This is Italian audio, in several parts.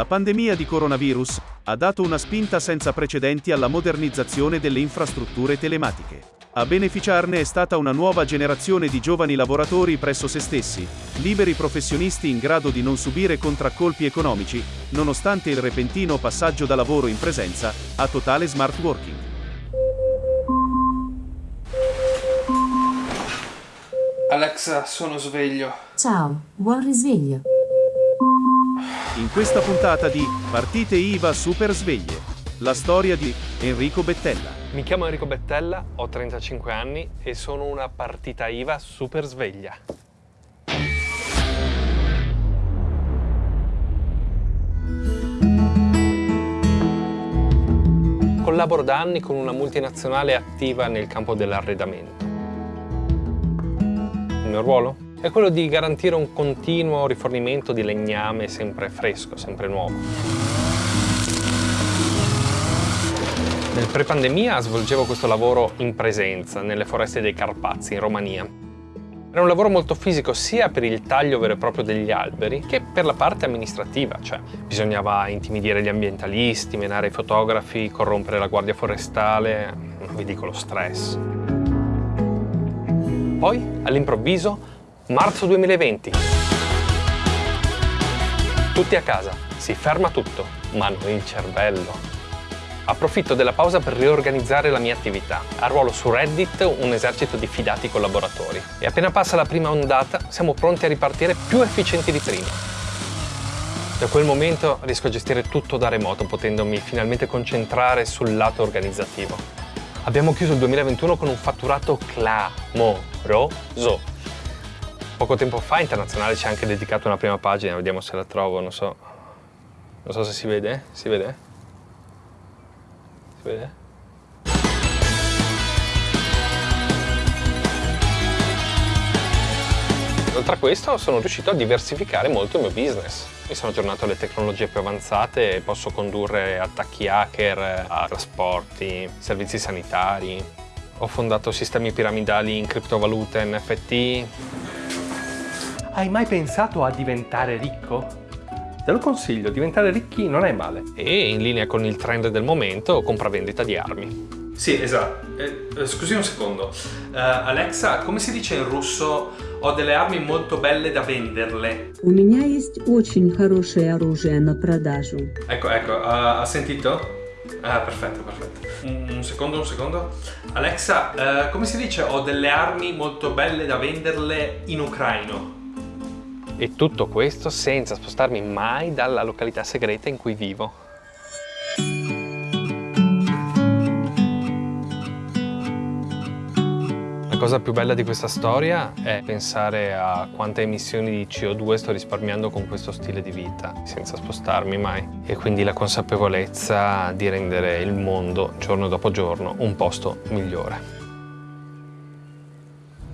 La pandemia di coronavirus ha dato una spinta senza precedenti alla modernizzazione delle infrastrutture telematiche. A beneficiarne è stata una nuova generazione di giovani lavoratori presso se stessi, liberi professionisti in grado di non subire contraccolpi economici, nonostante il repentino passaggio da lavoro in presenza a totale smart working. Alexa, sono sveglio. Ciao, buon risveglio. In questa puntata di Partite IVA Super Sveglie, la storia di Enrico Bettella. Mi chiamo Enrico Bettella, ho 35 anni e sono una partita IVA super sveglia. Collaboro da anni con una multinazionale attiva nel campo dell'arredamento. Il mio ruolo? È quello di garantire un continuo rifornimento di legname sempre fresco, sempre nuovo. Nel pre-pandemia svolgevo questo lavoro in presenza, nelle foreste dei Carpazi, in Romania. Era un lavoro molto fisico sia per il taglio vero e proprio degli alberi che per la parte amministrativa, cioè bisognava intimidire gli ambientalisti, menare i fotografi, corrompere la guardia forestale, non vi dico lo stress. Poi, all'improvviso, marzo 2020. Tutti a casa, si ferma tutto, ma non il cervello. Approfitto della pausa per riorganizzare la mia attività. A ruolo su Reddit un esercito di fidati collaboratori. E appena passa la prima ondata, siamo pronti a ripartire più efficienti di prima. Da quel momento riesco a gestire tutto da remoto, potendomi finalmente concentrare sul lato organizzativo. Abbiamo chiuso il 2021 con un fatturato clamoroso. Poco tempo fa Internazionale ci ha anche dedicato una prima pagina, vediamo se la trovo, non so. Non so se si vede, si vede? Si vede? Oltre a questo sono riuscito a diversificare molto il mio business. Mi sono aggiornato alle tecnologie più avanzate e posso condurre attacchi hacker a trasporti, servizi sanitari. Ho fondato sistemi piramidali in criptovalute NFT, hai mai pensato a diventare ricco? Te lo consiglio, diventare ricchi non è male. E in linea con il trend del momento, compravendita di armi. Sì, esatto. Eh, scusi un secondo. Uh, Alexa, come si dice in russo ho delle armi molto belle da venderle? У меня есть очень хорошее оружие на продажу. Ecco, ecco, uh, ha sentito? Ah, perfetto, perfetto. Un, un secondo, un secondo. Alexa, uh, come si dice ho delle armi molto belle da venderle in ucraino? E tutto questo senza spostarmi mai dalla località segreta in cui vivo. La cosa più bella di questa storia è pensare a quante emissioni di CO2 sto risparmiando con questo stile di vita, senza spostarmi mai. E quindi la consapevolezza di rendere il mondo, giorno dopo giorno, un posto migliore.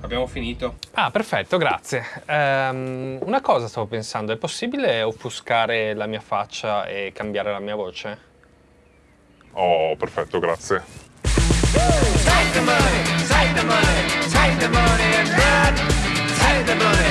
Abbiamo finito. Ah, perfetto, grazie. Um, una cosa stavo pensando, è possibile offuscare la mia faccia e cambiare la mia voce? Oh, perfetto, grazie. Take the money, take the money, take the money and run. Take the money,